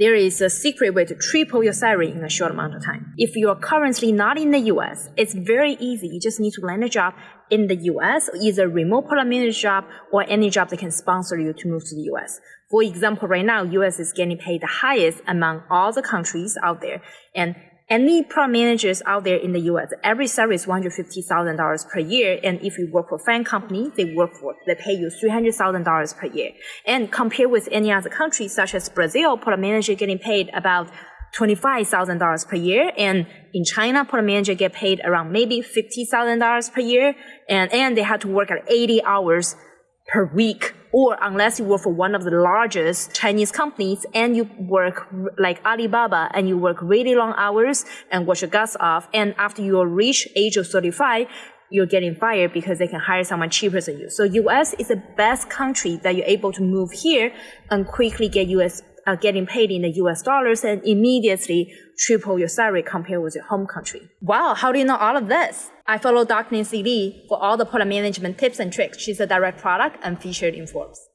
there is a secret way to triple your salary in a short amount of time. If you're currently not in the US, it's very easy. You just need to land a job in the US, either remote manager job or any job that can sponsor you to move to the US. For example, right now, US is getting paid the highest among all the countries out there. And any product managers out there in the US, every salary is $150,000 per year. And if you work for FAANG company, they work for, they pay you $300,000 per year. And compared with any other country, such as Brazil, product manager getting paid about $25,000 per year. And in China, product manager get paid around maybe $50,000 per year. And, and they have to work at 80 hours per week or unless you work for one of the largest Chinese companies and you work like Alibaba and you work really long hours and wash your guts off and after you reach age of 35 you're getting fired because they can hire someone cheaper than you. So US is the best country that you're able to move here and quickly get US uh, getting paid in the US dollars and immediately triple your salary compared with your home country. Wow, how do you know all of this? I follow Dr. Nancy Li for all the product management tips and tricks. She's a direct product and featured in Forbes.